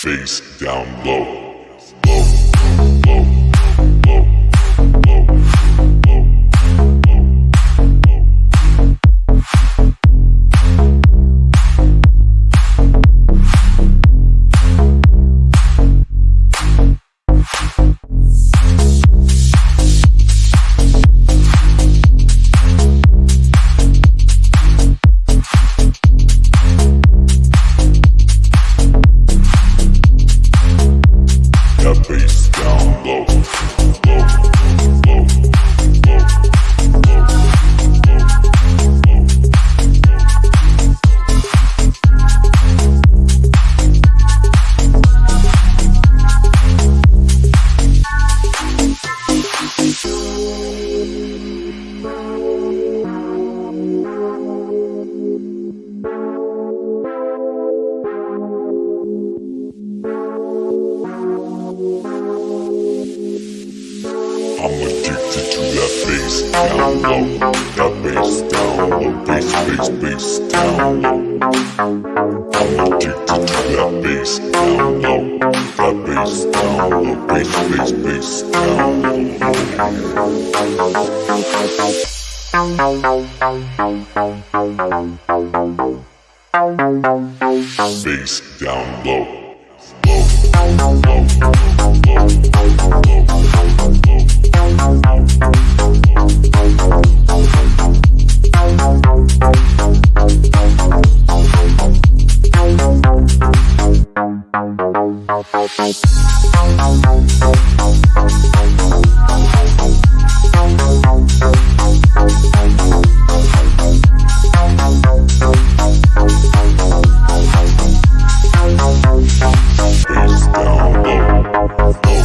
Face down low. Low, low, I'm addicted to that bass down low. That bass down low. Bass, bass, bass down low. I'm addicted to that bass down low. That bass down low. Bass, bass, bass down low. Bass down low. Low, low, low, low.